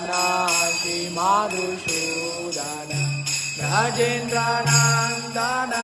नासि मादृषोद राजेन्द्राणा न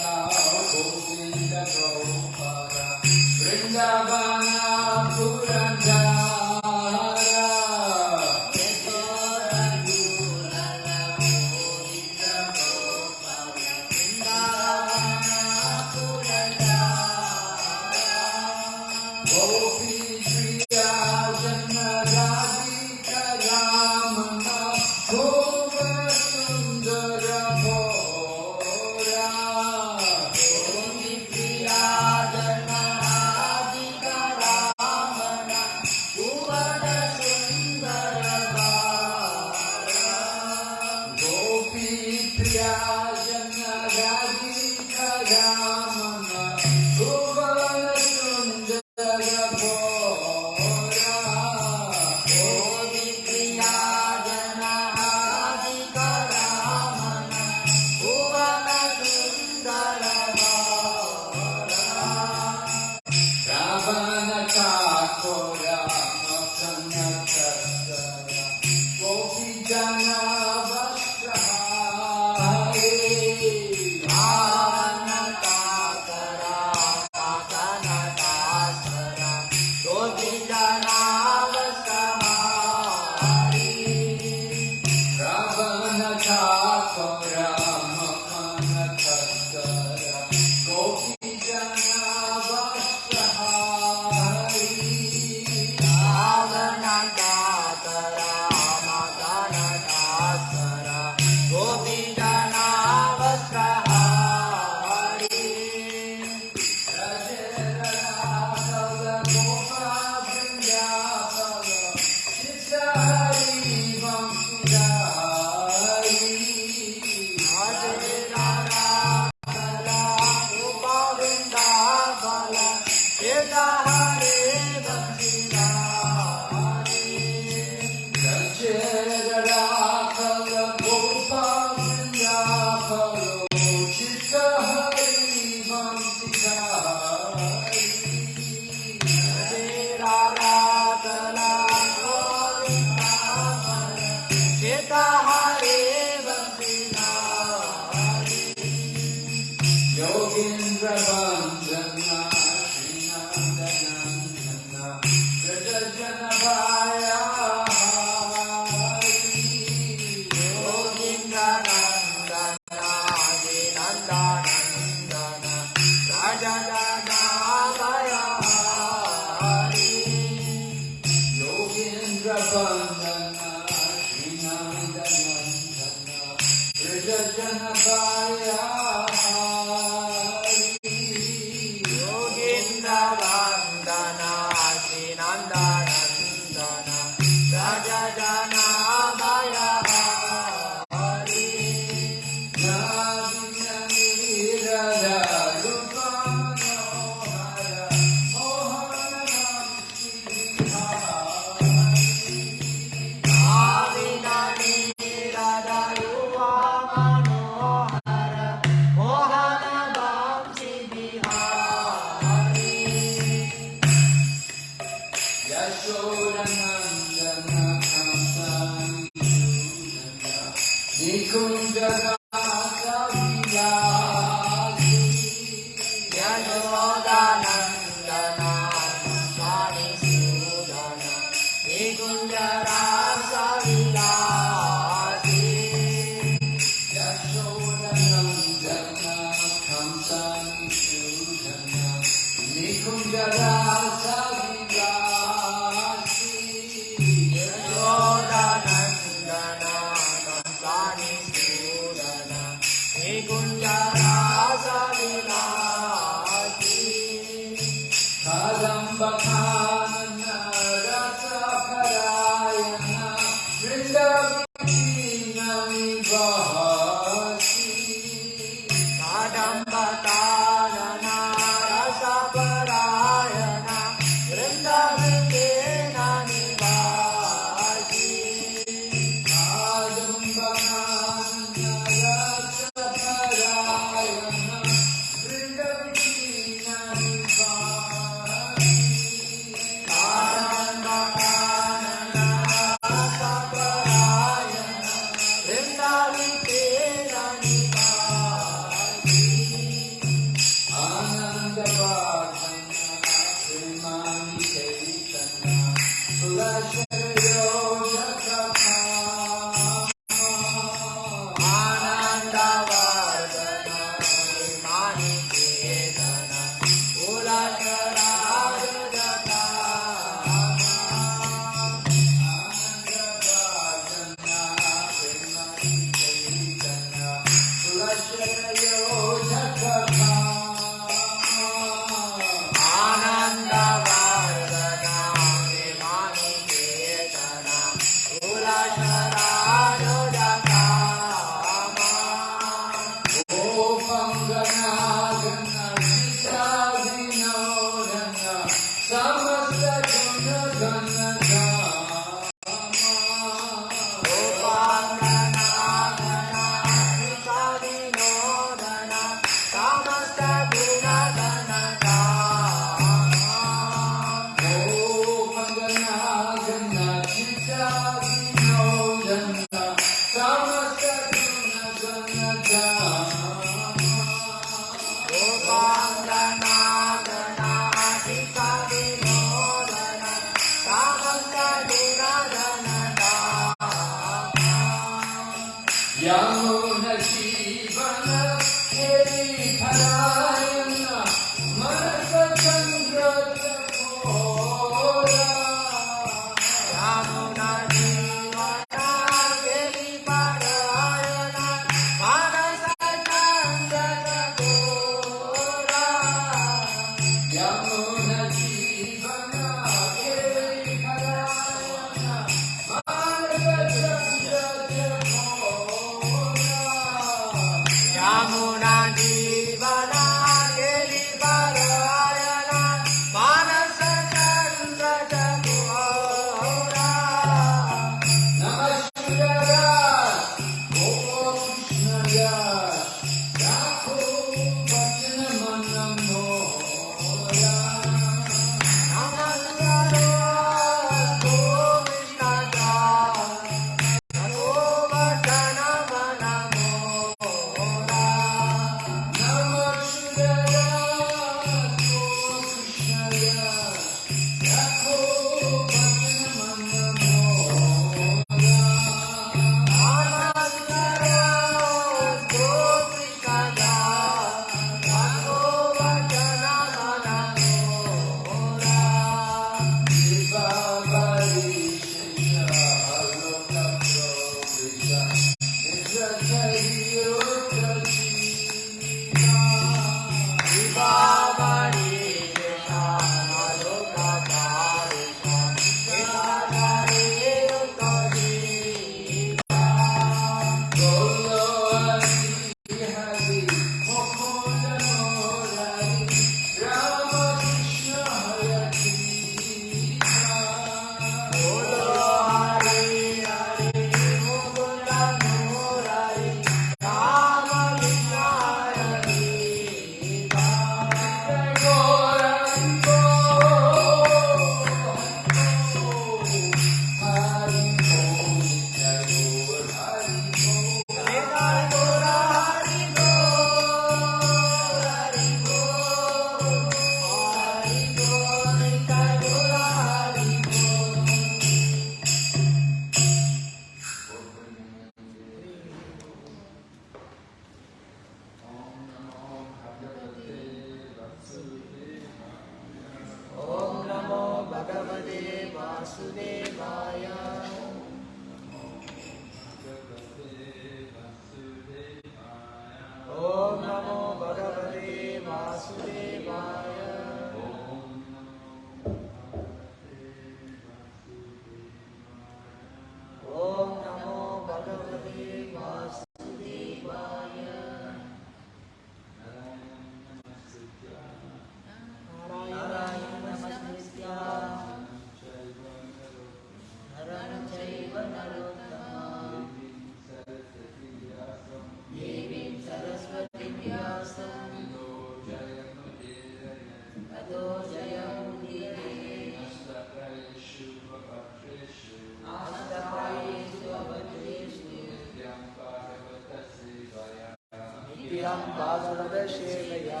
प्रियं भागवतसेवया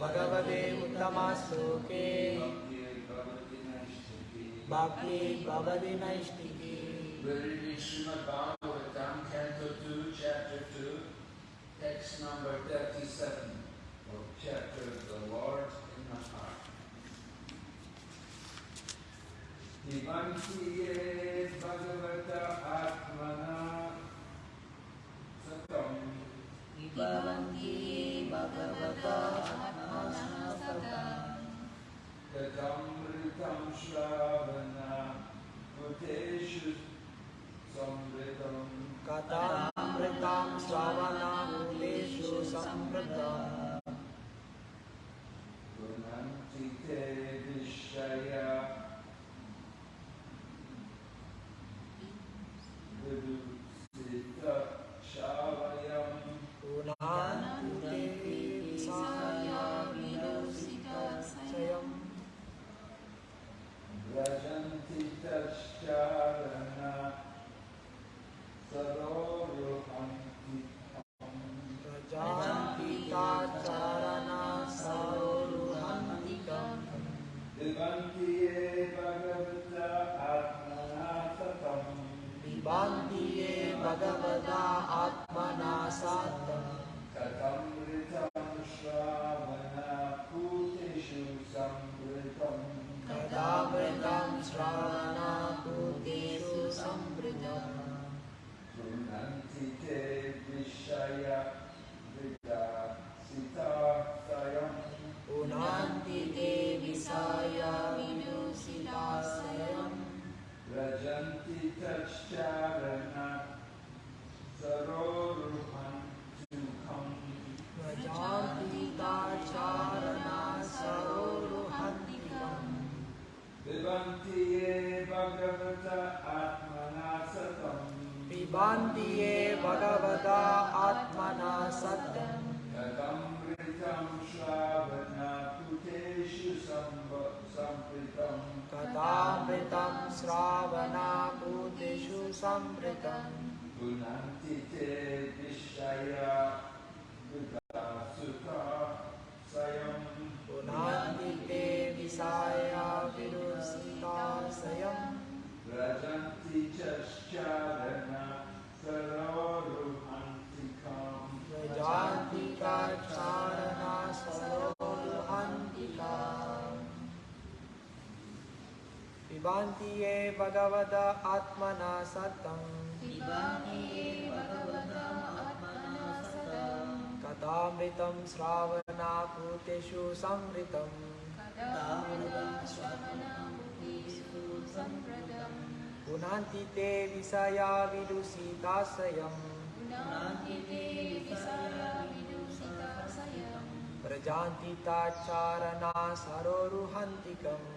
भगवते उत्तमश्लोके भक्ति भवति नैष्टिकी Very Srimad Bhagavatam, Canto 2, Chapter 2, text number 37 of chapter The Lord in the Heart. Divantiye कथामृतं श्रावणाभूतिषु संवृतम् पुनन्ति चेत् पुनन्ति ते विषाया व्रजन्ति च श्चारण सरोरुहन्तिकां व्रजान्ति कक्षाय पिबान्ति भगवद आत्मना सतम्। कथामृतं श्रावणापूतेषु संवृतम्। पुनान्ति ते विषया विदुषिताशयम्। प्रजान्ति ताच्चारणा सरोरुहन्तिकम्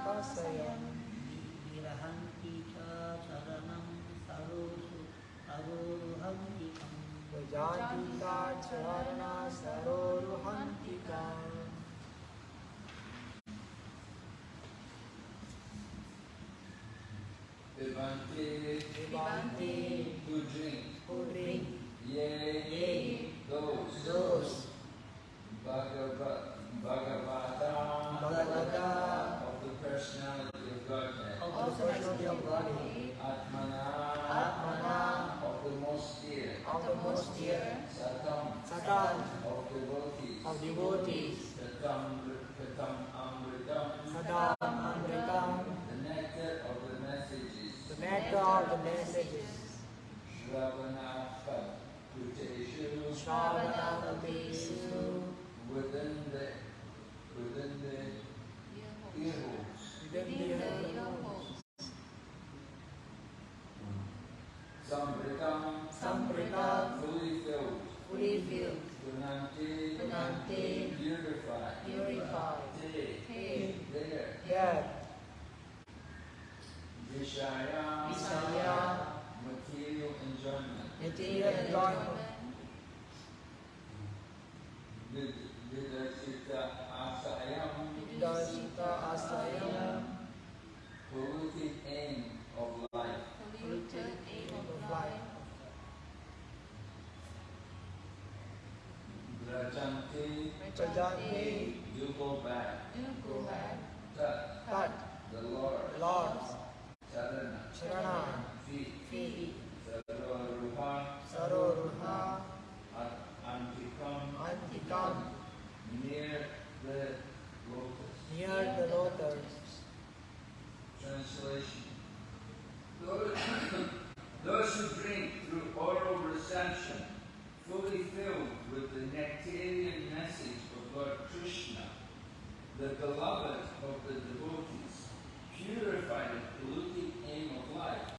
उपासयन् विरहन्ति च चरणं सरोषु अरोहन्तिकं गजान्तिका चरणा सरोरुहन्तिका Vivante, Vivante, who drink, who drink, yea, yea, those, those, Bhagavad, Bhagavad. Of Atmana, Atmana, of the most dear, of the most dear, Satam, Satan, of devotees, of devotees, Katam, Katam Amritam, Sadam, Amritam, the nectar of the messages, the nectar of the messages, within the, within the within the Sambritam. Sambritam. Fully filled. Fully filled. Purified. Purified. Te. Te. There. There. Vishaya. Vishaya. Material enjoyment. Material enjoyment. Vidasita asayam. Vidasita asayam. the aim of life. Prajanti. Prajanti. You go back. You go back. Tat. Tat. The Lord. Lord. Charana. Charana. Feet. Feet. Saroruha. Saroruha. Antikam. Antikam. Near the lotus. Near the lotus. Translation. Those, those who drink through oral reception fully filled with the nectarian message of Lord Krishna, the beloved of the devotees, purified of polluting aim of life,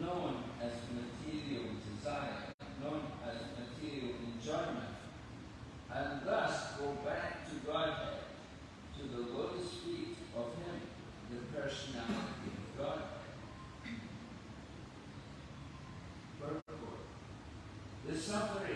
known as material desire, known as material enjoyment, and thus go back to Godhead, to the lotus feet of Him, the personality of God. The suffering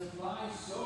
supply so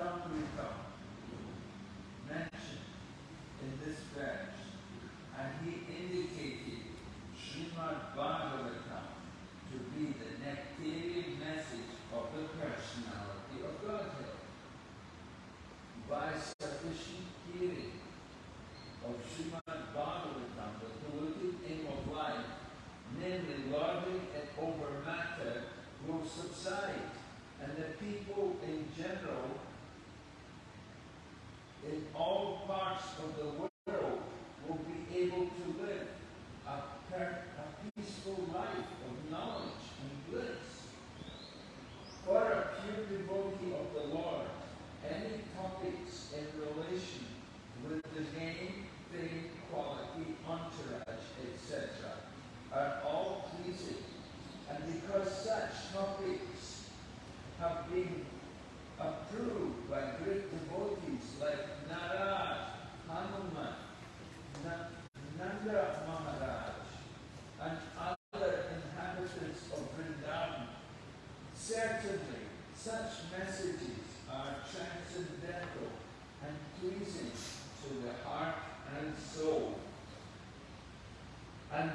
capital ambiental. Such messages are transcendental and pleasing to the heart and soul. And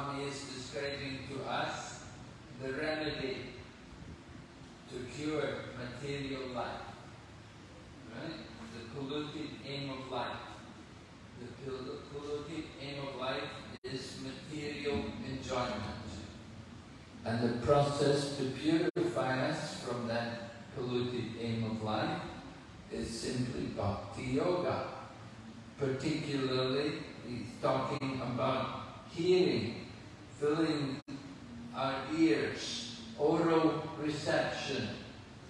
Goswami is describing to us the remedy to cure material life. Right? The polluted aim of life. The polluted aim of life is material enjoyment. And the process to purify us from that polluted aim of life is simply bhakti yoga. Particularly, he's talking about hearing, filling our ears, oral reception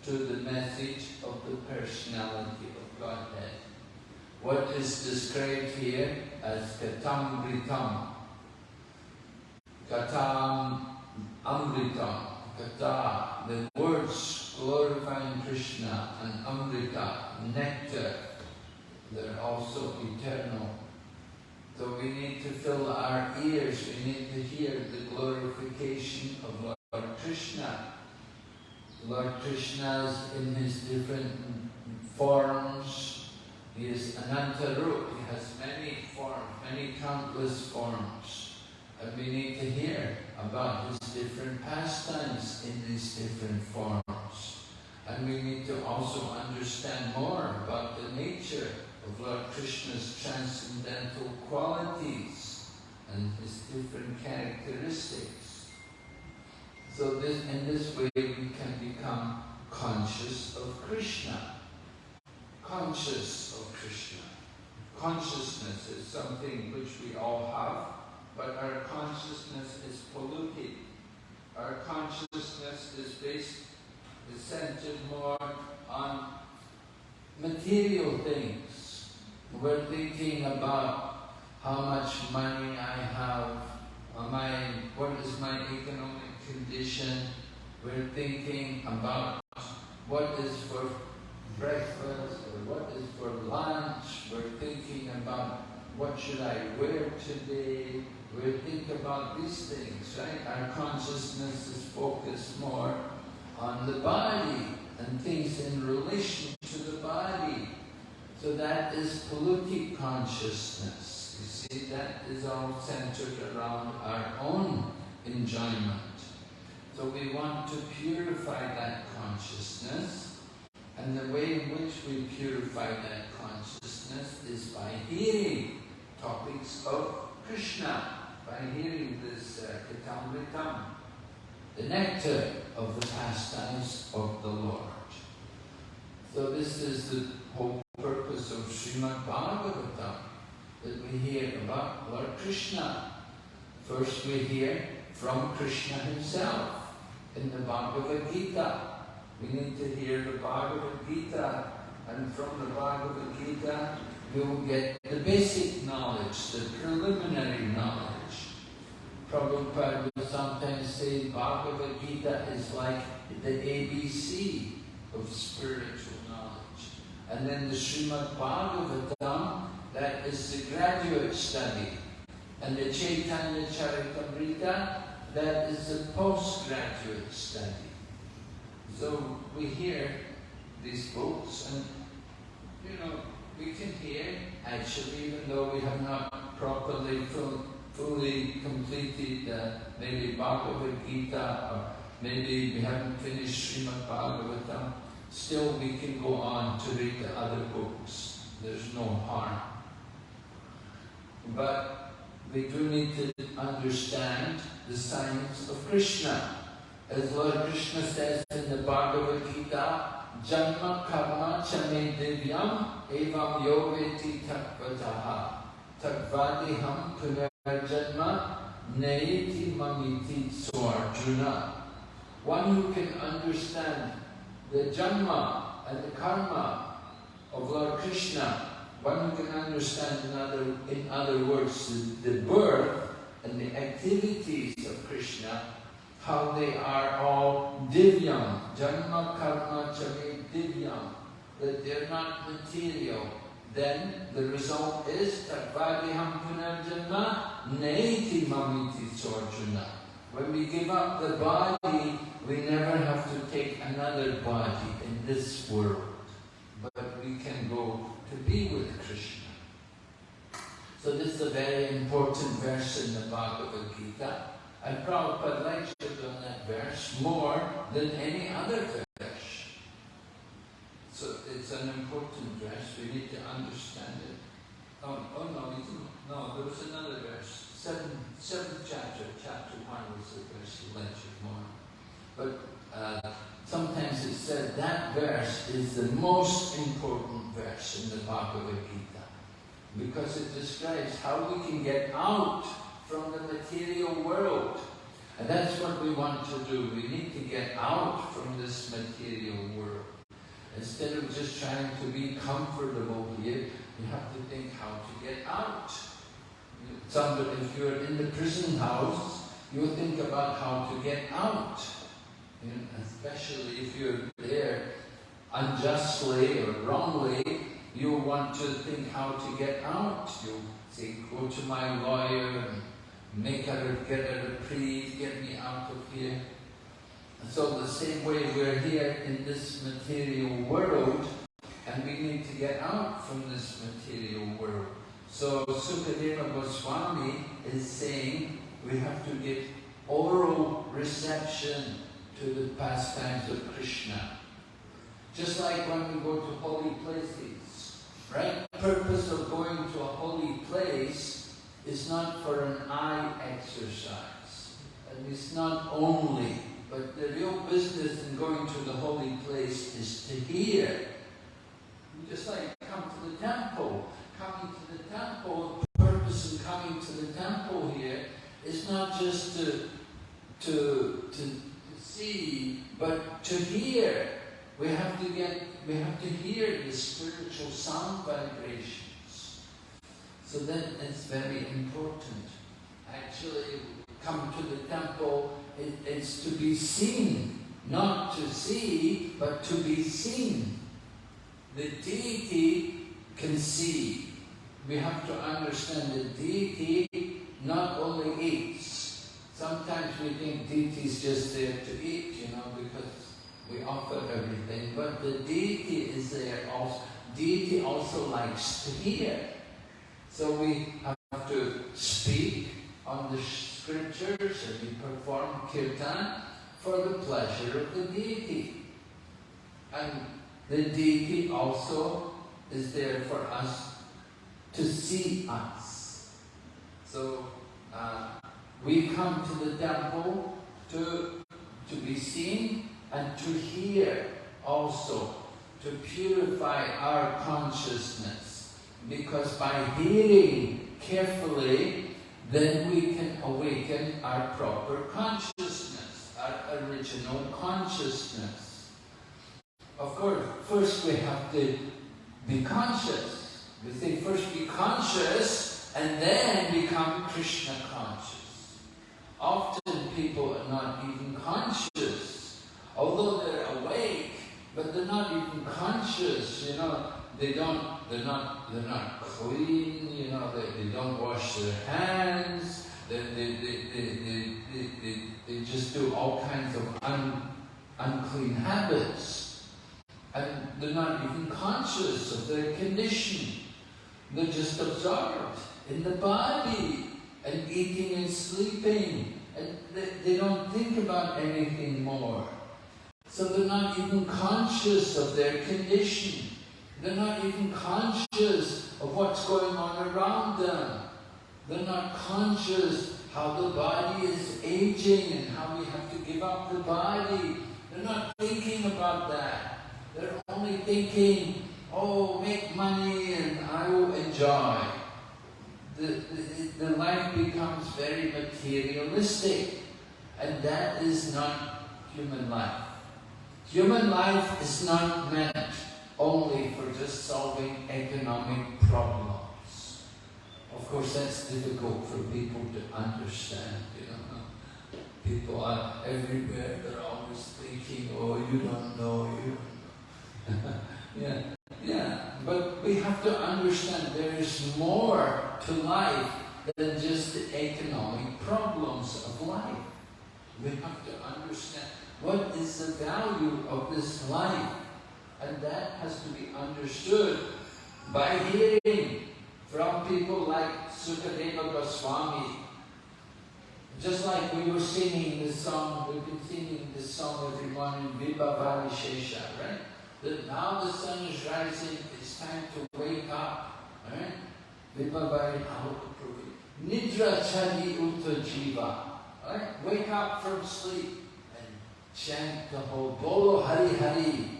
to the message of the personality of Godhead. What is described here as katam britam. Katam amritam. Kata, the words glorifying Krishna and amrita, nectar, they're also eternal. So we need to fill our ears, we need to hear the glorification of Lord Krishna. Lord Krishna is in his different forms. He is Anantarup, he has many forms, many countless forms. And we need to hear about his different pastimes in these different forms. And we need to also understand more about the nature of Lord Krishna's transcendental qualities and his different characteristics. So this, in this way we can become conscious of Krishna. Conscious of Krishna. consciousness is something which we all have, but our consciousness is polluted. Our consciousness is based, is centered more on material things. We're thinking about how much money I have, I, what is my economic condition. We're thinking about what is for breakfast or what is for lunch. We're thinking about what should I wear today. We think about these things, right? Our consciousness is focused more on the body and things in relation to the body. So that is polluted consciousness. You see, that is all centered around our own enjoyment. So we want to purify that consciousness. And the way in which we purify that consciousness is by hearing topics of Krishna, by hearing this uh, Katamritam, the nectar of the pastimes of the Lord. So this is the whole purpose of Srimad Bhagavatam, that we hear about Lord Krishna. First we hear from Krishna himself in the Bhagavad Gita. We need to hear the Bhagavad Gita and from the Bhagavad Gita we will get the basic knowledge, the preliminary knowledge. Prabhupada would sometimes say Bhagavad Gita is like the ABC of spiritual knowledge. And then the Srimad Bhagavatam, that is the graduate study. And the Chaitanya Charitamrita, that is the postgraduate study. So we hear these books and, you know, we can hear, actually, even though we have not properly, full, fully completed uh, maybe Bhagavad Gita or maybe we haven't finished Srimad Bhagavatam, still we can go on to read the other books. There's no harm. But we do need to understand the science of Krishna. As Lord Krishna says in the Bhagavad Gita, Janma karma chame divyam evam yoveti takvataha takvadiham punarjanma neiti mamiti swarjuna. One who can understand the janma and the karma of Lord Krishna, one can understand in other, in other words the, the birth and the activities of Krishna, how they are all divyam, janma karma chame divyam, that they're not material. Then the result is takvadiham punarjanma neiti mamiti sorjuna. When we give up the body, we never have to take another body in this world, but we can go to be with Krishna. So this is a very important verse in the Bhagavad Gita. And Prabhupada lectured on that verse more than any other verse. So it's an important verse, we need to understand it. Oh, oh no, no, there was another verse. Seven, seventh chapter, chapter one was the verse more. But uh, sometimes it's said that verse is the most important verse in the Bhagavad Gita because it describes how we can get out from the material world. And that's what we want to do. We need to get out from this material world. Instead of just trying to be comfortable here, we have to think how to get out. Somebody, if you're in the prison house, you think about how to get out. You know, especially if you're there unjustly or wrongly, you want to think how to get out. You say, go to my lawyer and make a, get a reprieve, get me out of here. And so the same way we're here in this material world, and we need to get out from this material world. So Sukadeva Goswami is saying we have to give oral reception to the pastimes of Krishna. Just like when we go to holy places, right? The purpose of going to a holy place is not for an eye exercise. And it's not only, but the real business in going to the holy place is to hear. Just like come to the temple coming to the temple, the purpose of coming to the temple here is not just to, to, to see, but to hear. We have to get, we have to hear the spiritual sound vibrations. So that is very important. Actually, come to the temple, it, it's to be seen. Not to see, but to be seen. The deity can see we have to understand the deity not only eats. Sometimes we think deity is just there to eat, you know, because we offer everything. But the deity is there also. Deity also likes to hear. So we have to speak on the scriptures and we perform kirtan for the pleasure of the deity. And the deity also is there for us to see us. So uh, we come to the temple to, to be seen and to hear also, to purify our consciousness. Because by hearing carefully, then we can awaken our proper consciousness, our original consciousness. Of course, first we have to be conscious. We say first be conscious and then become Krishna conscious. Often people are not even conscious. Although they're awake, but they're not even conscious, you know. They don't, they're not, they're not clean, you know, they, they don't wash their hands, they, they, they, they, they, they, they just do all kinds of un, unclean habits. And they're not even conscious of their condition. They're just absorbed in the body and eating and sleeping. And they, they don't think about anything more. So they're not even conscious of their condition. They're not even conscious of what's going on around them. They're not conscious how the body is aging and how we have to give up the body. They're not thinking about that. They're only thinking, oh, make money and I will enjoy. The, the, the life becomes very materialistic and that is not human life. Human life is not meant only for just solving economic problems. Of course, that's difficult for people to understand, you know. People are everywhere, they're always thinking, oh, you don't know, you don't know. yeah, but we have to understand there is more to life than just the economic problems of life. We have to understand what is the value of this life? And that has to be understood by hearing from people like Sukadeva Goswami. Just like we were singing this song, we've been singing this song every morning, Vibhavari Shesha, right? That now the sun is rising, time to wake up, right? Vibhavari Alokapravi. Nidra Chadi Uta Jiva, right? Wake up from sleep and chant the whole Bolo Hari Hari,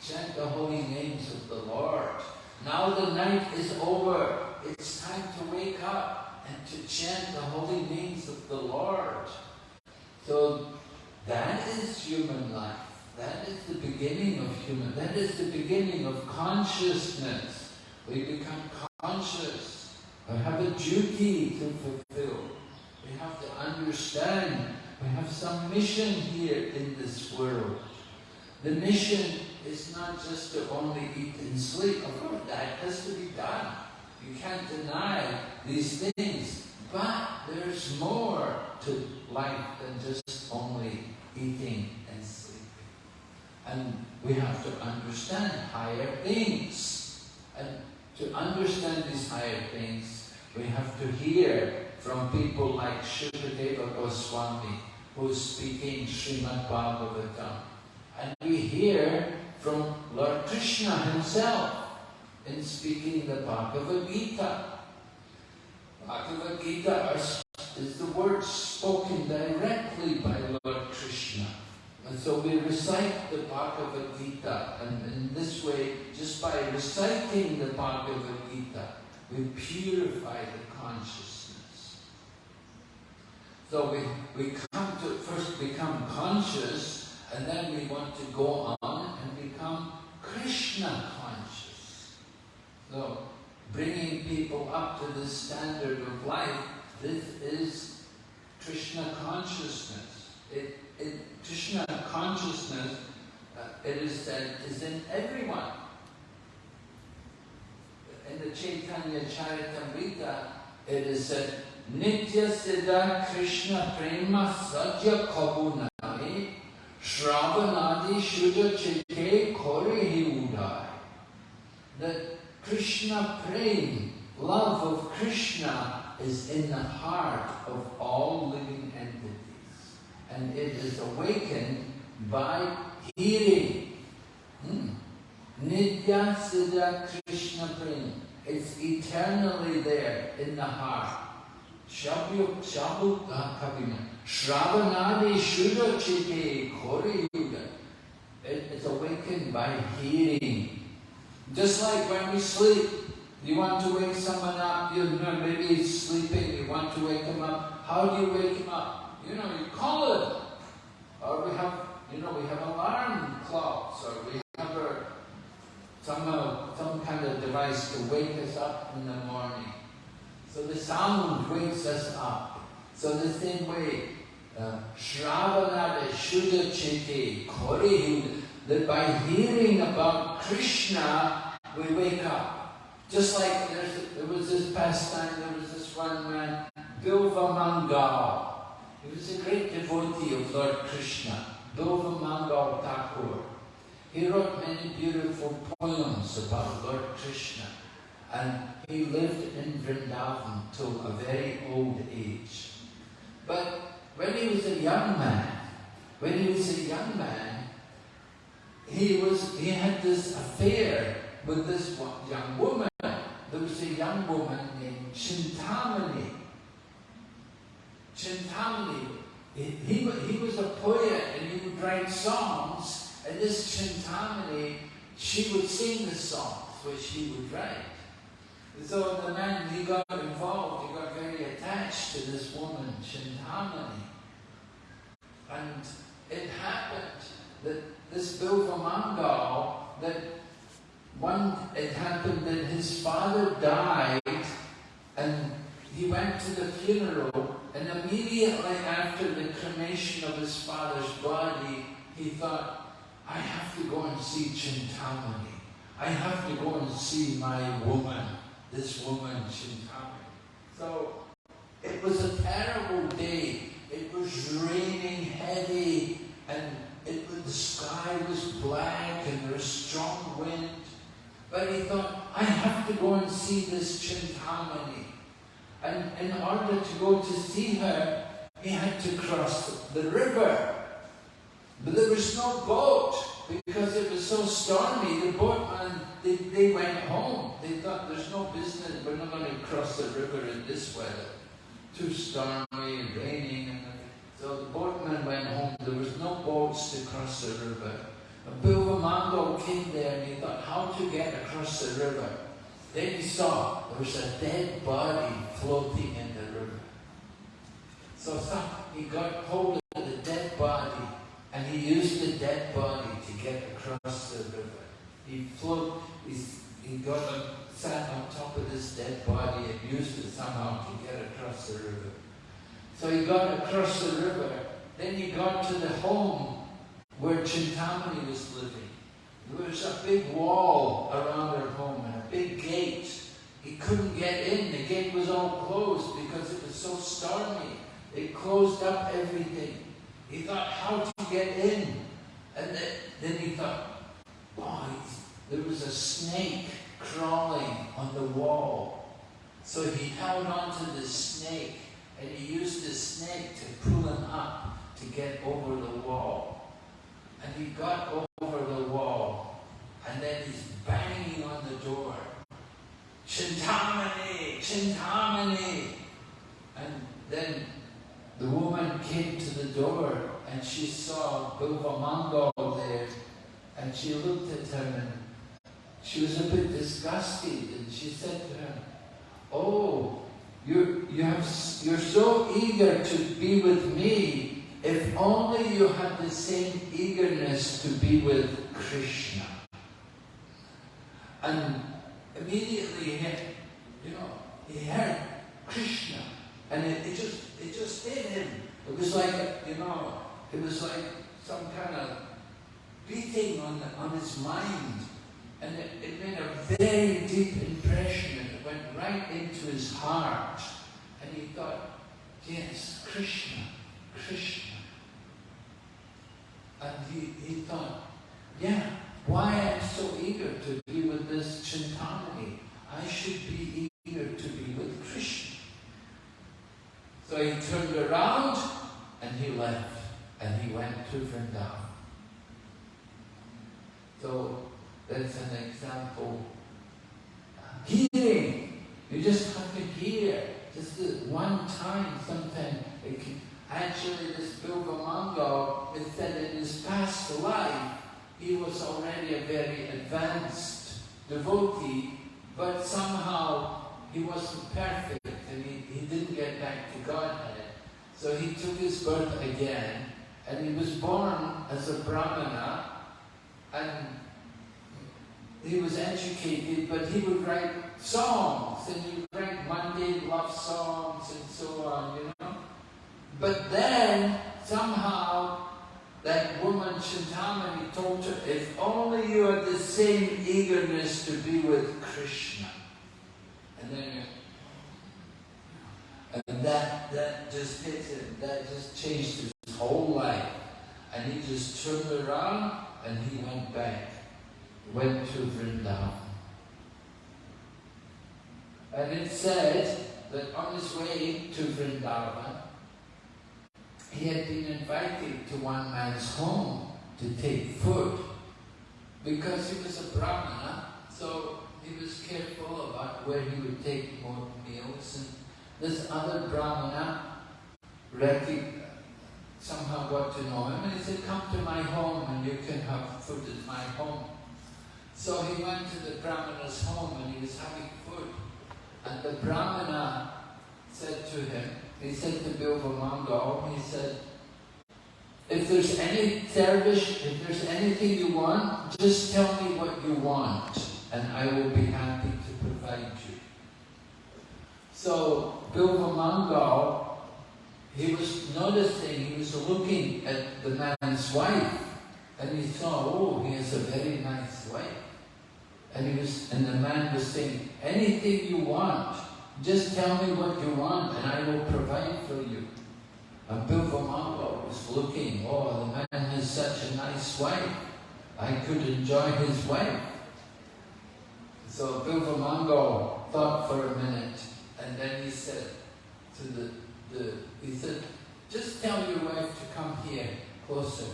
chant the holy names of the Lord. Now the night is over. It's time to wake up and to chant the holy names of the Lord. So that is human life. That is the beginning of human, that is the beginning of consciousness. We become conscious. We have a duty to fulfill. We have to understand we have some mission here in this world. The mission is not just to only eat and sleep. Of course, that has to be done. You can't deny these things. But there's more to life than just only eating. And we have to understand higher things. And to understand these higher things, we have to hear from people like Shukadeva Goswami, who's speaking Srimad Bhagavatam. And we hear from Lord Krishna himself in speaking the Bhagavad Gita. Bhagavad Gita is the words spoken directly by Lord Krishna. So we recite the Bhagavad Gita, and in this way, just by reciting the Bhagavad Gita, we purify the consciousness. So we, we come to first become conscious and then we want to go on and become Krishna conscious. So bringing people up to this standard of life, this is Krishna consciousness. It, it, Krishna consciousness, uh, it is said, is in everyone. In the Chaitanya Charitamrita, it is said, Nitya Siddha Krishna Prema Satya Kabunami Shravanadi Shuddha Chitte Kori Udai. That Krishna Prem, love of Krishna, is in the heart of all living. And it is awakened by hearing. Hmm. Nitya Siddha Krishna Prem. It's eternally there in the heart. Shabhu Kavina. Shravanadi Shuddha Chitte Kori Yuga. It's awakened by hearing. Just like when we sleep, you want to wake someone up, you know, maybe he's sleeping, you want to wake him up. How do you wake him up? You know, you call it. Or we have, you know, we have alarm clocks, or we have a, some, uh, some kind of device to wake us up in the morning. So the sound wakes us up. So the same way, uh, Shravanada Shuddha Chitte Kori that by hearing about Krishna, we wake up. Just like there was this pastime, there was this one man, Bilva Mangal. He was a great devotee of Lord Krishna, Bilva Mangal Thakur. He wrote many beautiful poems about Lord Krishna. And he lived in Vrindavan till a very old age. But when he was a young man, when he was a young man, he was he had this affair with this young woman. There was a young woman named Chintamani. Chintamani, he, he, he was a poet and he would write songs, and this Chintamani, she would sing the songs which he would write. So the man, he got involved, he got very attached to this woman, Chintamani. And it happened that this Bilva Mangal, that one, it happened that his father died and he went to the funeral and immediately after the cremation of his father's body, he thought, I have to go and see Chintamani. I have to go and see my woman, this woman Chintamani. So it was a terrible day. It was raining heavy and it, the sky was black and there was strong wind. But he thought, I have to go and see this Chintamani. And in order to go to see her, he had to cross the river. But there was no boat because it was so stormy. The boatman, they, they went home. They thought, there's no business, we're not going to cross the river in this weather. Too stormy and raining. And so the boatman went home. There was no boats to cross the river. And Bilva Mangal came there and he thought how to get across the river. Then he saw there was a dead body floating in the river. So he got hold of the dead body and he used the dead body to get across the river. He float, he got sat on top of this dead body and used it somehow to get across the river. So he got across the river. Then he got to the home where Chintamani was living. There was a big wall around her home and a big gate. He couldn't get in. The gate was all closed because it was so stormy. It closed up everything. He thought how to get in. And then, then he thought, oh, there was a snake crawling on the wall. So he held on to the snake and he used the snake to pull him up to get over the wall. And he got over the wall, and then he's banging on the door. Chintamani, Chintamani. And then the woman came to the door and she saw Bilva Mangal there and she looked at him and she was a bit disgusted and she said to him, Oh, you, you have, you're so eager to be with me, if only you had the same eagerness to be with Krishna. And immediately he, you know, he heard Krishna, and it, it just, it just hit him. It was like, you know, it was like some kind of beating on, the, on his mind. And it, it made a very deep impression and it went right into his heart. And he thought, yes, Krishna, Krishna. And he, he thought, yeah, why I'm so eager to be with this Chintamani? I should be eager to be with Krishna. So he turned around and he left and he went to Vrindavan. So that's an example. Hearing. You just have to hear. Just one time, sometimes it can, actually this Bilvamangal, it said in his past life, he was already a very advanced devotee, but somehow he wasn't perfect and he, he didn't get back to Godhead. So he took his birth again and he was born as a Brahmana and he was educated, but he would write songs, and he would write mundane love songs and so on, you know. But then, somehow, that woman Chintamani told her, if only you had the same eagerness to be with Krishna. And then and that, that just hit him, that just changed his whole life. And he just turned around and he went back went to Vrindavan. And it said that on his way to Vrindavan, he had been invited to one man's home to take food because he was a Brahmana, so he was careful about where he would take more meals. And this other Brahmana somehow got to know him and he said, come to my home and you can have food at my home. So he went to the Brahmana's home and he was having food. And the Brahmana said to him, he said to Bilvamangal, he said, if there's any service, if there's anything you want, just tell me what you want and I will be happy to provide you. So Bilvamangal, he was noticing, he was looking at the man's wife and he saw, oh, he has a very nice wife. And he was, and the man was saying, anything you want, just tell me what you want and I will provide for you. And Bilvamangal was looking, oh, the man has such a nice wife. I could enjoy his wife. So Bilvamangal thought for a minute and then he said to the, the he said, just tell your wife to come here closer.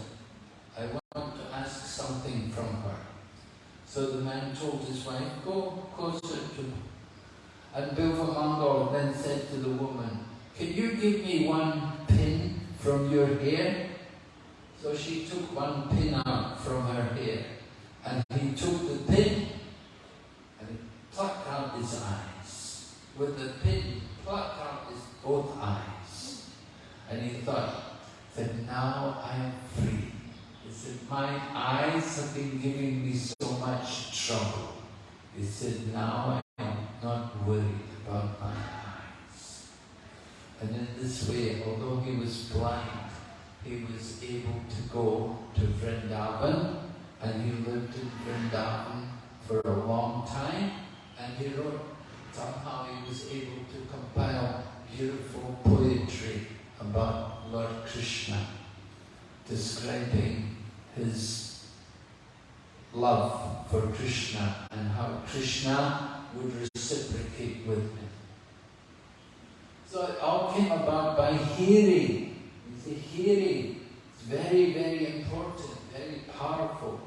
I want to ask something from her. So the man told his wife, go closer to. And Bilvamangal then said to the woman, can you give me one pin from your hair? So she took one pin out from her hair. And he took the pin and plucked out his eyes. With the pin, plucked out his both eyes. And he thought that now I am free. He said, my eyes have been giving me so much trouble. He said, now not worried about my eyes. And in this way, although he was blind, he was able to go to Vrindavan and he lived in Vrindavan for a long time and he wrote, somehow he was able to compile beautiful poetry about Lord Krishna, describing his love for Krishna and how Krishna would reciprocate with him. So it all came about by hearing. You see, hearing is very, very important, very powerful.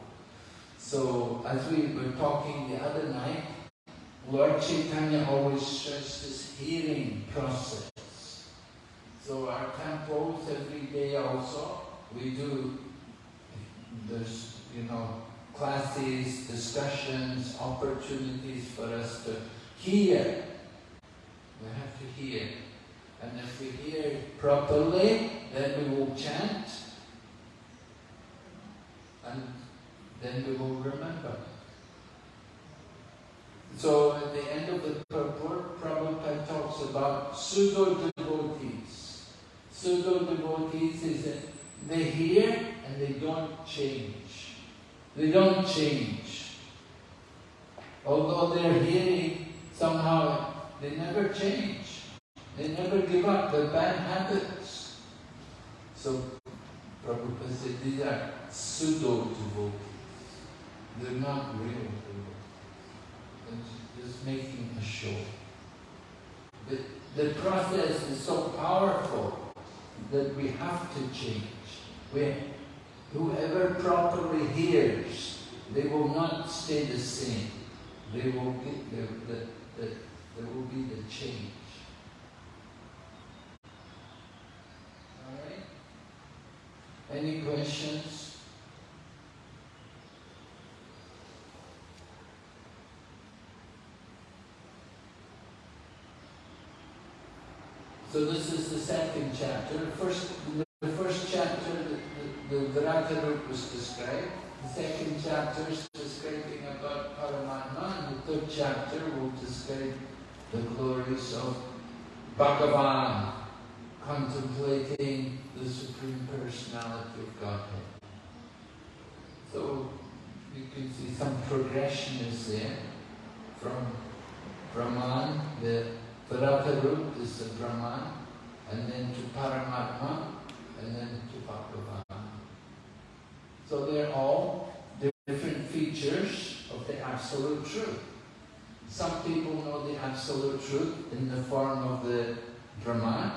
So as we were talking the other night, Lord Chaitanya always stressed this hearing process. So our temples every day also, we do, there's, you know, classes, discussions, opportunities for us to hear We have to hear. And if we hear properly, then we will chant. And then we will remember. So at the end of the purport, Prabhupada talks about pseudo-devotees. Pseudo-devotees is that they hear and they don't change. They don't change. Although they're hearing, somehow they never change. They never give up their bad habits. So Prabhupada said these are pseudo-devotees. They're not real devotees. They're just making a show. But the process is so powerful that we have to change. We, whoever properly hears, they will not stay the same. They will get the, the, the, there will be the change. Alright? Any questions? So this is the second chapter. First, the first the, Virata was described. The second chapter is describing about Paramatma, and the third chapter will describe the glories of Bhagavan, contemplating the Supreme Personality of Godhead. So you can see some progression is there from Brahman, the Virata is the Brahman, and then to Paramatma, and then to Bhagavan. So they're all different features of the Absolute Truth. Some people know the Absolute Truth in the form of the Brahman,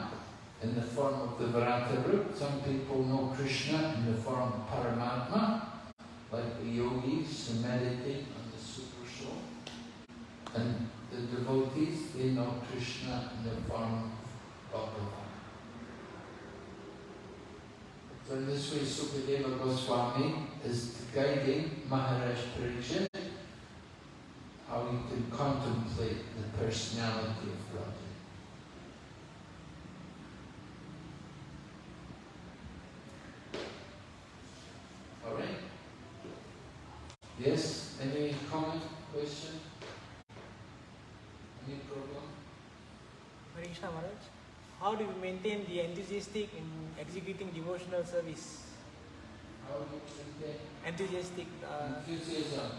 in the form of the Virata root. Some people know Krishna in the form of Paramatma, like the yogis who meditate on the Super Soul. And the devotees, they know Krishna in the form of Bhagavan. So in this way, Sukadeva Goswami is guiding Maharaj Pariksit how he can contemplate the personality of Godhead. All right? Yes? Any comment, question? Any problem? Hare Maharaj, how do you maintain the enthusiastic in executing devotional service? How do you maintain Enthusiastic, uh, enthusiasm?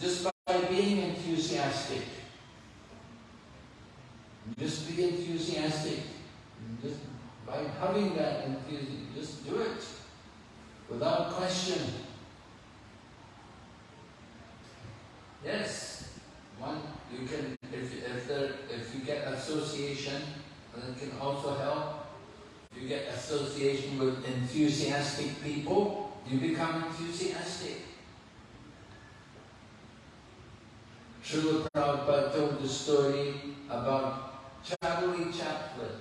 Just by being enthusiastic. Just be enthusiastic. Just by having that enthusiasm, just do it without question. Yes, one you can if if there if you get association, then it can also help. You get association with enthusiastic people, you become enthusiastic. Srila Prabhupada told the story about Charlie Chaplin.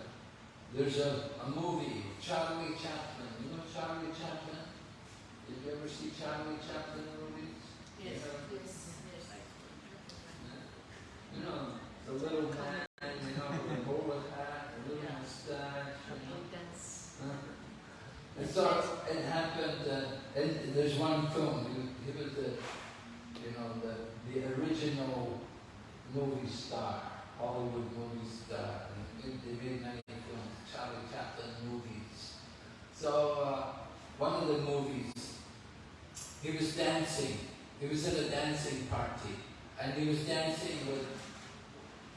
There's a, a movie, Charlie Chaplin. You know Charlie Chaplin? Did you ever see Charlie Chaplin movies? Yes, Yeah. yes, yes. You know, the little man, you know, with a bowler hat, a little Yeah. mustache. you know. Intense. So it happened, uh, and there's one film, he, was the, you know, the, the original movie star, Hollywood movie star. And they made many films, Charlie Chaplin movies. So uh, one of the movies, he was dancing. He was at a dancing party, and he was dancing with,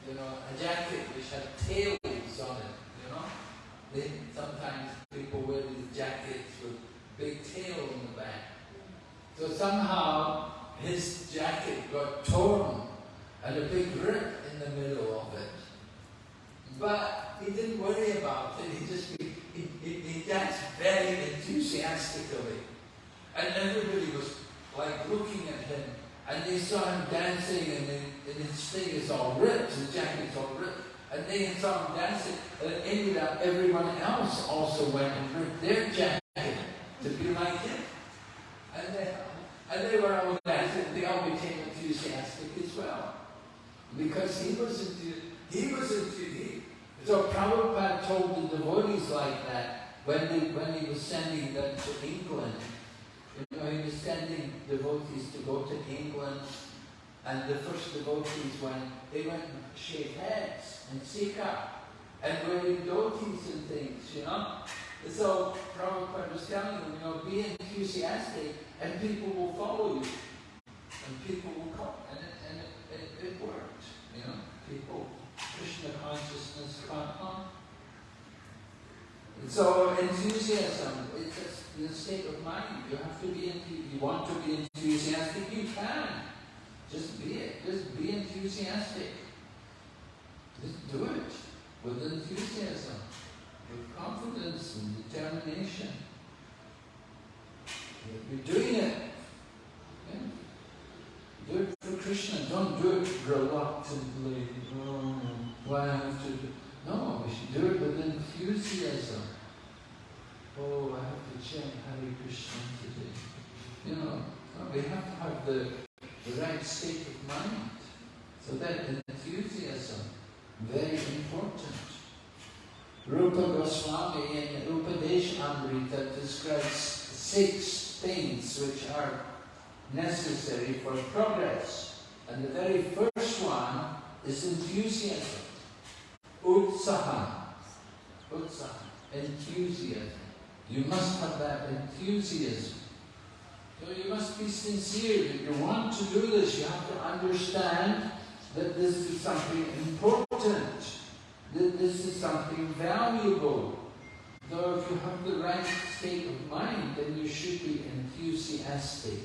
you know, a jacket which had tails on it. They, sometimes people wear these jackets with big tails on the back. So somehow his jacket got torn and a big rip in the middle of it. But he didn't worry about it. He just he, he, he danced very enthusiastically, and everybody was like looking at him, and they saw him dancing, and, they, and his thing is all ripped, his jacket's all ripped, and saw him dancing, it ended up everyone else also went and ripped their jacket to be like him, and they, and they were all dancing. They all became enthusiastic as well, because he was enthu- He was he, so Prabhupada told the devotees like that when he, when he was sending them to England. You know, he was sending devotees to go to England, and the first devotees went, they went and shaved heads and sikha and wearing dhotis and things, you know. So Prabhupada was telling them, you know, be enthusiastic and people will follow you. And people will come. And it, and it, it, it worked, you know. People, Krishna consciousness caught on. And so enthusiasm, it's just the state of mind. You have to be, you want to be enthusiastic, you can. Just be it. Just be enthusiastic. Just do it with enthusiasm, with confidence and determination. You're doing it. Yeah. Do it for Krishna. Don't do it reluctantly. Oh, why I have to do No, we should do it with enthusiasm. Oh, I have to chant Hare Krishna today. You know, we have to have the, the right state of mind. So that enthusiasm very important. Rupa Goswami in Upadesh Amrita describes six things which are necessary for progress. And the very first one is enthusiasm. Utsaha. Utsaha. Enthusiasm. You must have that enthusiasm. So you must be sincere. If you want to do this, you have to understand that this is something important, that this is something valuable. Though if you have the right state of mind, then you should be enthusiastic.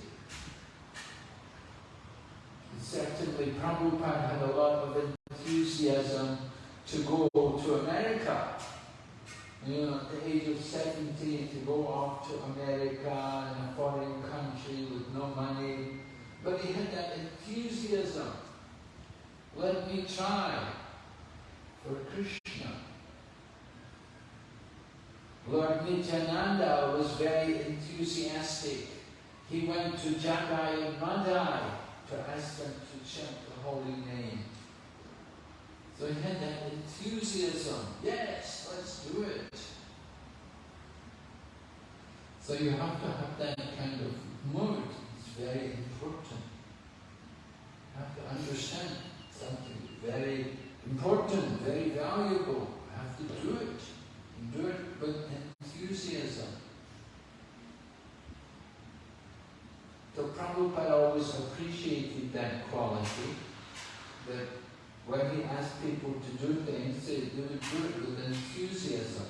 Certainly Prabhupada had a lot of enthusiasm to go to America. You know, at the age of 17, to go off to America in a foreign country with no money. But he had that enthusiasm let me try for Krishna. Lord Nityananda was very enthusiastic. He went to Jagai and Madai to ask them to chant the holy name. So he had that enthusiasm. Yes, let's do it. So you have to have that kind of mood. It's very important. You have to understand something very important, very valuable. You have to do it. And do it with enthusiasm. So Prabhupada always appreciated that quality, that when he asked people to do things, they do it with enthusiasm.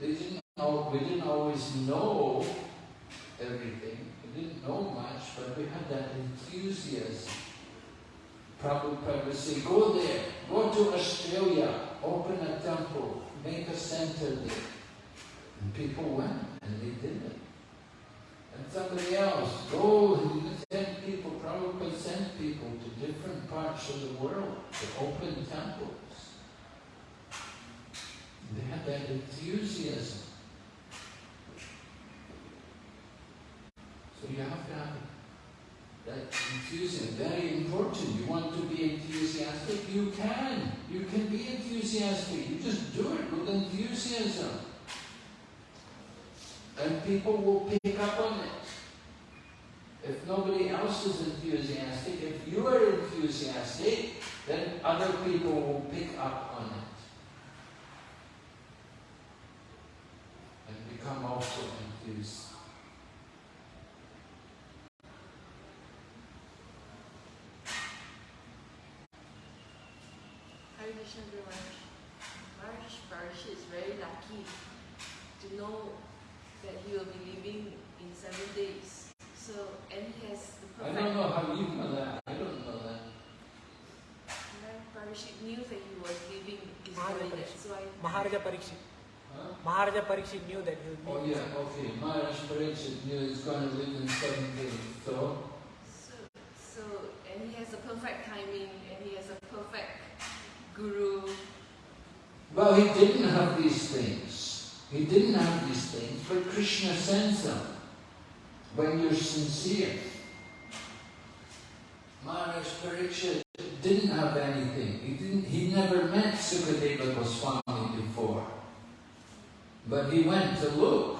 They didn't know, we didn't always know everything, we didn't know much, but we had that enthusiasm. Prabhupada would say, go there, go to Australia, open a temple, make a center there. And people went, and they did it. And somebody else, go and send people, Prabhupada sent people to different parts of the world to open temples. They had that enthusiasm. So you have to have that enthusiasm, very important. You want to be enthusiastic? You can. You can be enthusiastic. You just do it with enthusiasm. And people will pick up on it. If nobody else is enthusiastic, if you are enthusiastic, then other people will pick up on it. And become also enthused. Hare Krishna Maharaj. Maharaj Parshi is very lucky to know that he will be leaving in seven days. So, and he has the perfect... I don't know how you know that. I don't know that. Maharaj Parshi knew that he was leaving his Maharaj body, Parikshit. that's why... Maharaja Parikshit. Huh? Maharaja Parikshit knew that he would be. Oh yeah, okay. Maharaj Pariksit knew he's going to live in seven days. So, So, so, and he has a perfect timing, and he has a perfect guru. He didn't have these things. He didn't have these things, but Krishna sends them when you're sincere. Maharaj Pariksit didn't have anything. He didn't. He never met Sukadeva Goswami before. But he went to look.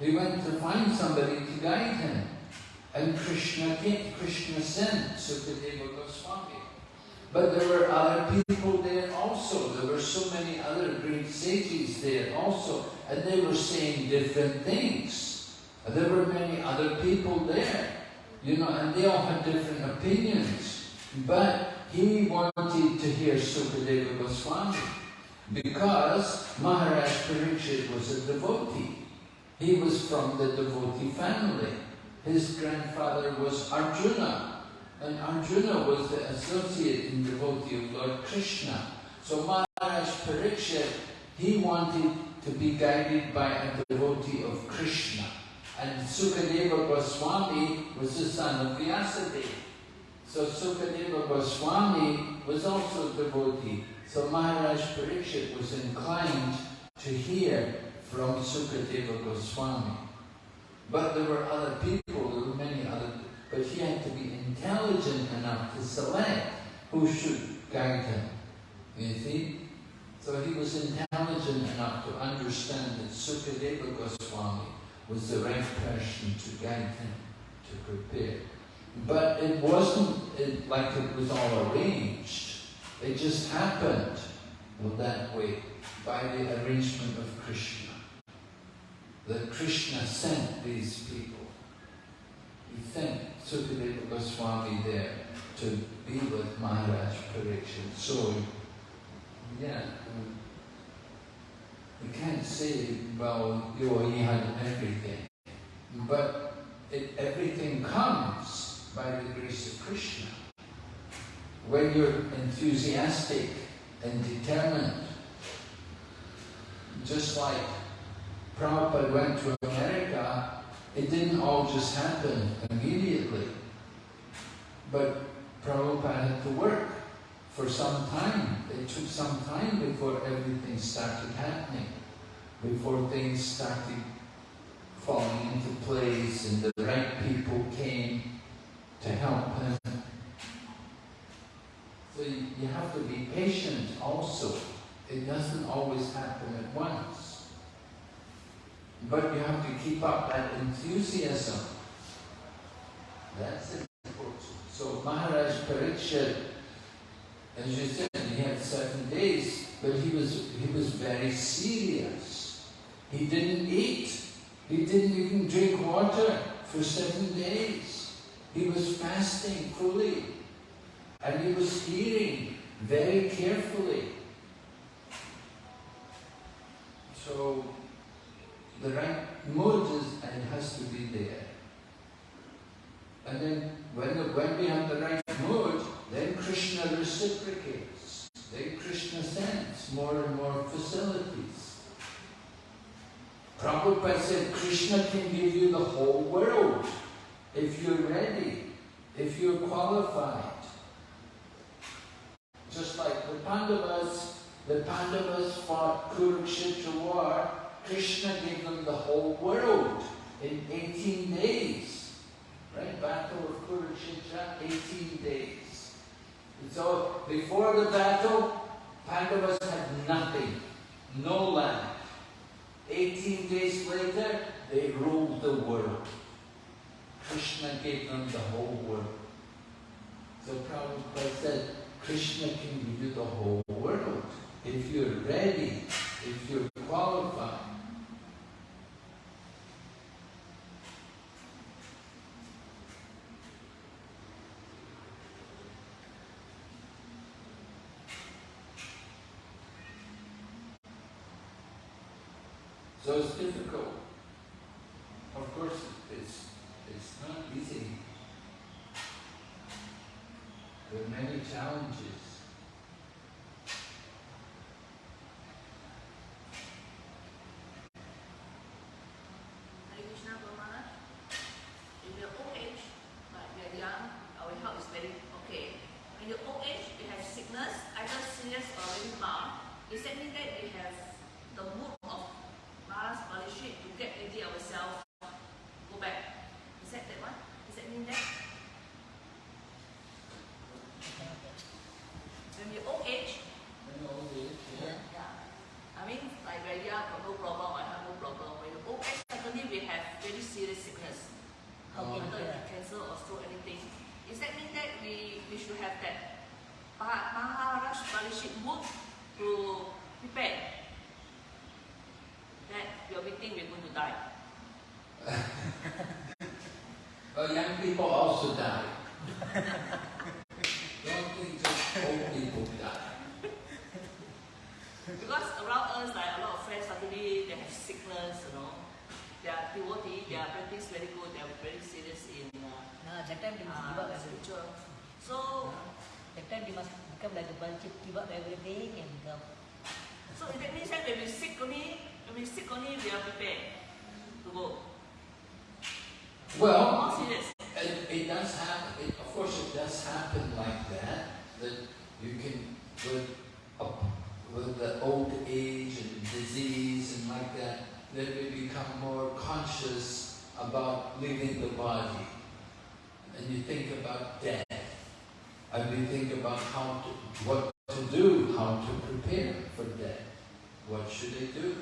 He went to find somebody to guide him. And Krishna came, Krishna sent Sukadeva Goswami. But there were other people there also. There were so many other great sages there also. And they were saying different things. And there were many other people there. You know, and they all had different opinions. But he wanted to hear Sukadeva Goswami because Maharaj Parikshit was a devotee. He was from the devotee family. His grandfather was Arjuna, and Arjuna was the associate and devotee of Lord Krishna. So Maharaj Parikshit, he wanted to be guided by a devotee of Krishna. And Sukadeva Goswami was the son of Vyasadeva. So Sukadeva Goswami was also a devotee. So Maharaj Parikshit was inclined to hear from Sukadeva Goswami. But there were other people, there were many other, but he had to be intelligent enough to select who should guide him. You see? So he was intelligent enough to understand that Sukadeva Goswami was the right person to guide him, to prepare. But it wasn't it, like it was all arranged. It just happened well, that way by the arrangement of Krishna. That Krishna sent these people. He sent Sukadeva Goswami there to be with Maharaj Pariksit. So, yeah, um, we can't say, well, you he had everything. But it, everything comes by the grace of Krishna. When you're enthusiastic and determined, just like Prabhupada went to America, it didn't all just happen immediately. But Prabhupada had to work for some time. It took some time before everything started happening, before things started falling into place and the right people came to help him. So you have to be patient also. It doesn't always happen at once. But you have to keep up that enthusiasm. That's important. So Maharaj Parikshit, as you said, he had seven days, but he was he was very serious. He didn't eat. He didn't even drink water for seven days. He was fasting fully. And he was hearing very carefully. So the right mood is, and it has to be there. And then when, the, when we have the right mood, then Krishna reciprocates. Then Krishna sends more and more facilities. Prabhupada said Krishna can give you the whole world if you're ready, if you're qualified. Just like the Pandavas, the Pandavas fought Kurukshetra war, Krishna gave them the whole world in 18 days. Right? Battle of Kurukshetra, 18 days. And so before the battle, Pandavas had nothing, no land. 18 days later, they ruled the world. Krishna gave them the whole world. So Prabhupada said, Krishna can give you the whole world if you're ready, if you're qualified. So it's difficult. Of course, it's, it's not easy. There are many challenges. Hare Krishna Brahmana. In your old age, like we are young, our health is very okay. When your old age, you have sickness, either serious or very mild. Does that mean that we have the mood of Maharaj Parikshit to get ready ourselves, go back? Is that that one? Does that mean that? to die. Well, young people also die. Don't think just old people die. Because around us, like a lot of friends suddenly they have sickness, you know. They are devotee, they are practice very good, they are very serious in uh, Nah, that time they must give uh, up everything. spiritual. So, That time they must become like a bunch of give up everything and come. so that means that when we sick only, when we sick only, we are prepared to go. Well, More serious. It, it does happen, it, of course it does happen like that, that you can, with, up- with the old age and disease and like that, then we become more conscious about leaving the body. And you think about death. And we think about how to, what to do, how to prepare for death. What should they do?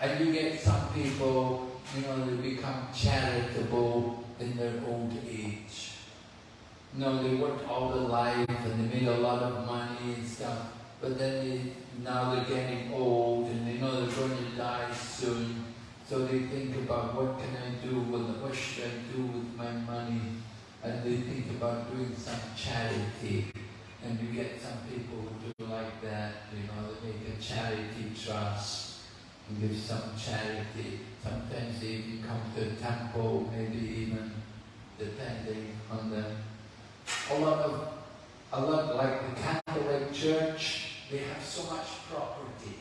And you get some people, you know, they become charitable in their old age. No, they worked all their life and they made a lot of money and stuff, but then they, now they're getting old and they know they're going to die soon. So they think about what can I do with what should I do with my money? And they think about doing some charity. And you get some people like that, you know, they make a charity trust and give some charity. Sometimes they even come to a temple, maybe even depending on the a lot of a lot like the Catholic Church, they have so much property.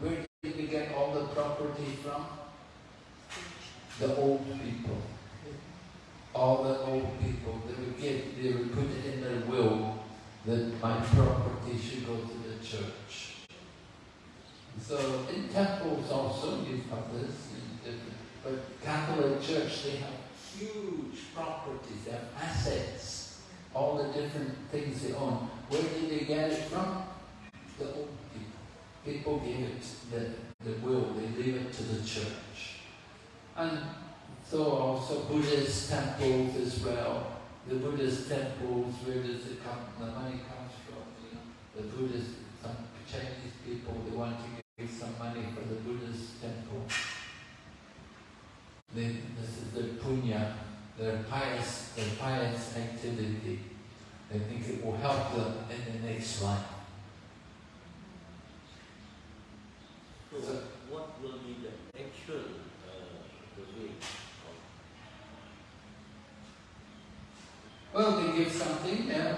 Where did they get all the property from? The old people. All the old people, they would give, they would put it in their will that my property should go to the church. So in temples also you have this, but Catholic Church they have huge properties, they have assets, all the different things they own. Where did they get it from? The old people. People gave it the, the will, they leave it to the church. And so also Buddhist temples as well. The Buddhist temples, where does it come? The money comes from, you know. The Buddhist, some Chinese people, they want to give some money for the Buddhist temple. They, this is their punya, their pious, their pious activity. They think it will help them in the next life. So So- what will be the actual uh, the way of Well, they give something, yeah,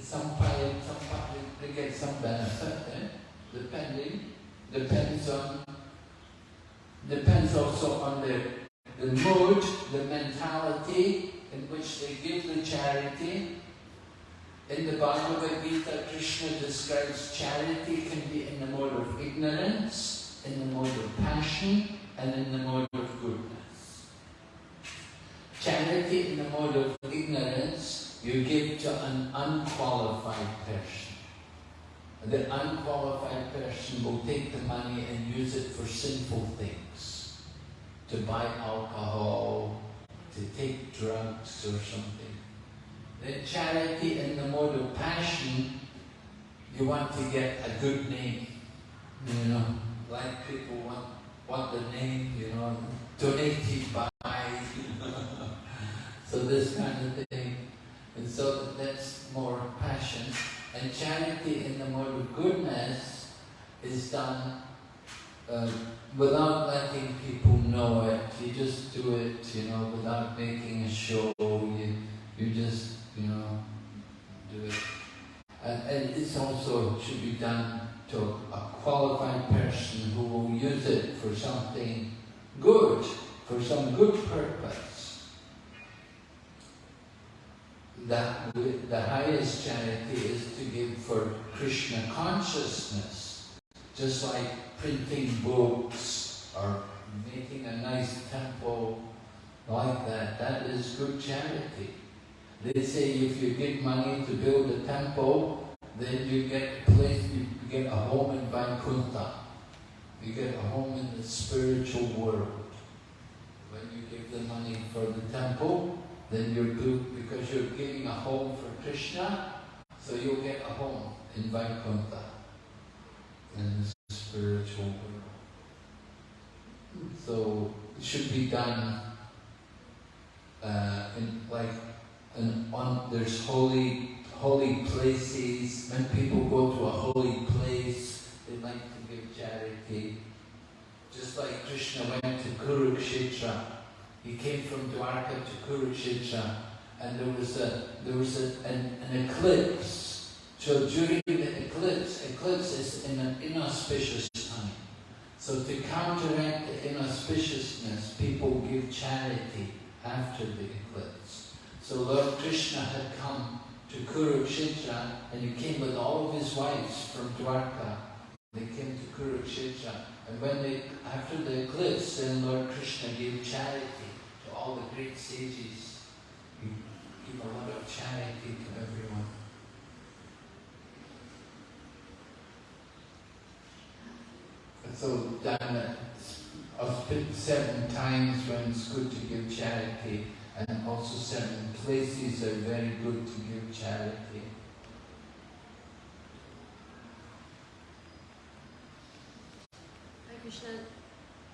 some pay, some pay, they get some benefit, eh? depending, depends on, depends also on the, the mood, the mentality in which they give the charity. In the Bhagavad Gita, Krishna describes charity can be in the mode of ignorance, in the mode of passion, and in the mode of goodness. Charity in the mode of ignorance, you give to an unqualified person. The unqualified person will take the money and use it for sinful things. To buy alcohol, to take drugs or something. Then charity in the mode of passion, you want to get a good name. You know, like people want, want the name, you know, donated by so this kind of thing. And so that's more passion. And charity in the mode of goodness is done uh, without letting people know it. You just do it, you know, without making a show. You, you just, you know, do it. And, and this also should be done to a qualified person who will use it for something good, for some good purpose. That the highest charity is to give for Krishna consciousness, just like printing books or making a nice temple like that. That is good charity. They say if you give money to build a temple, then you get a place, you get a home in Vaikuntha. You get a home in the spiritual world. When you give the money for the temple, then you're good because you're giving a home for Krishna, so you'll get a home in Vaikuntha, in the spiritual world. So it should be done uh, in like in, on there's holy holy places. When people go to a holy place, they like to give charity. Just like Krishna went to Kurukshetra, he came from Dwarka to Kurukshetra, and there was a there was a, an, an eclipse. So during the eclipse, eclipse is in an inauspicious time. So to counteract the inauspiciousness, people give charity after the eclipse. So Lord Krishna had come to Kurukshetra and he came with all of his wives from Dwarka. They came to Kurukshetra and when they, after the eclipse, then Lord Krishna gave charity all the great sages. He gave a lot of charity to everyone. So done it of times when it's good to give charity and also certain places are very good to give charity. Krishna,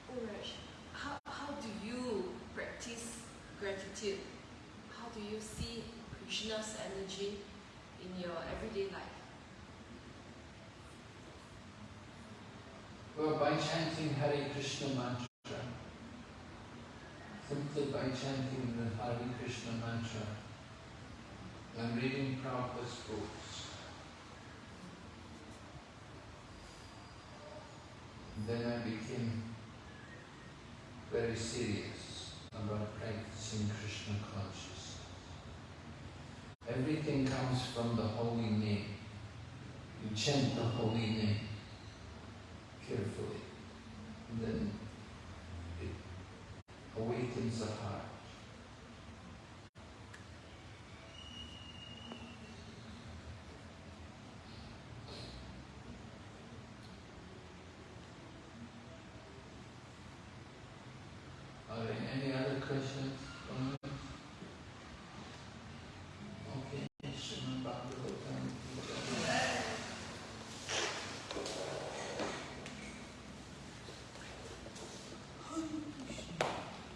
Uraj, how, how do you practice gratitude? How do you see Krishna's energy in your everyday life? Well, by chanting Hare Krishna mantra, simply by chanting the Hare Krishna mantra, I'm reading Prabhupada's books. Then I became very serious about practicing Krishna consciousness. Everything comes from the holy name. You chant the holy name carefully. And then it awakens the heart.